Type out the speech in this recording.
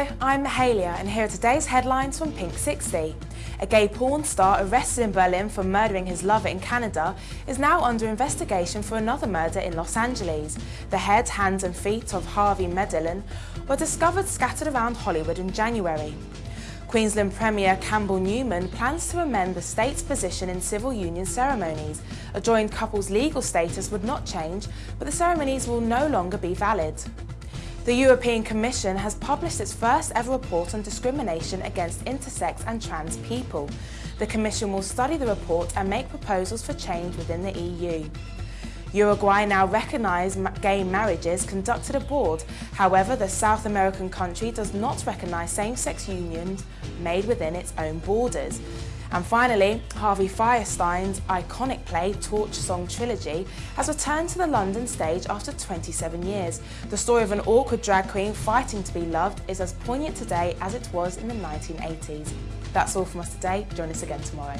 I'm Mahalia and here are today's headlines from Pink 60. A gay porn star arrested in Berlin for murdering his lover in Canada is now under investigation for another murder in Los Angeles. The head, hands and feet of Harvey Medellin were discovered scattered around Hollywood in January. Queensland Premier Campbell Newman plans to amend the state's position in civil union ceremonies. A joined couple's legal status would not change, but the ceremonies will no longer be valid. The European Commission has published its first ever report on discrimination against intersex and trans people. The Commission will study the report and make proposals for change within the EU. Uruguay now recognise gay marriages conducted abroad. However, the South American country does not recognise same-sex unions made within its own borders. And finally, Harvey Fierstein's iconic play Torch Song Trilogy has returned to the London stage after 27 years. The story of an awkward drag queen fighting to be loved is as poignant today as it was in the 1980s. That's all from us today. Join us again tomorrow.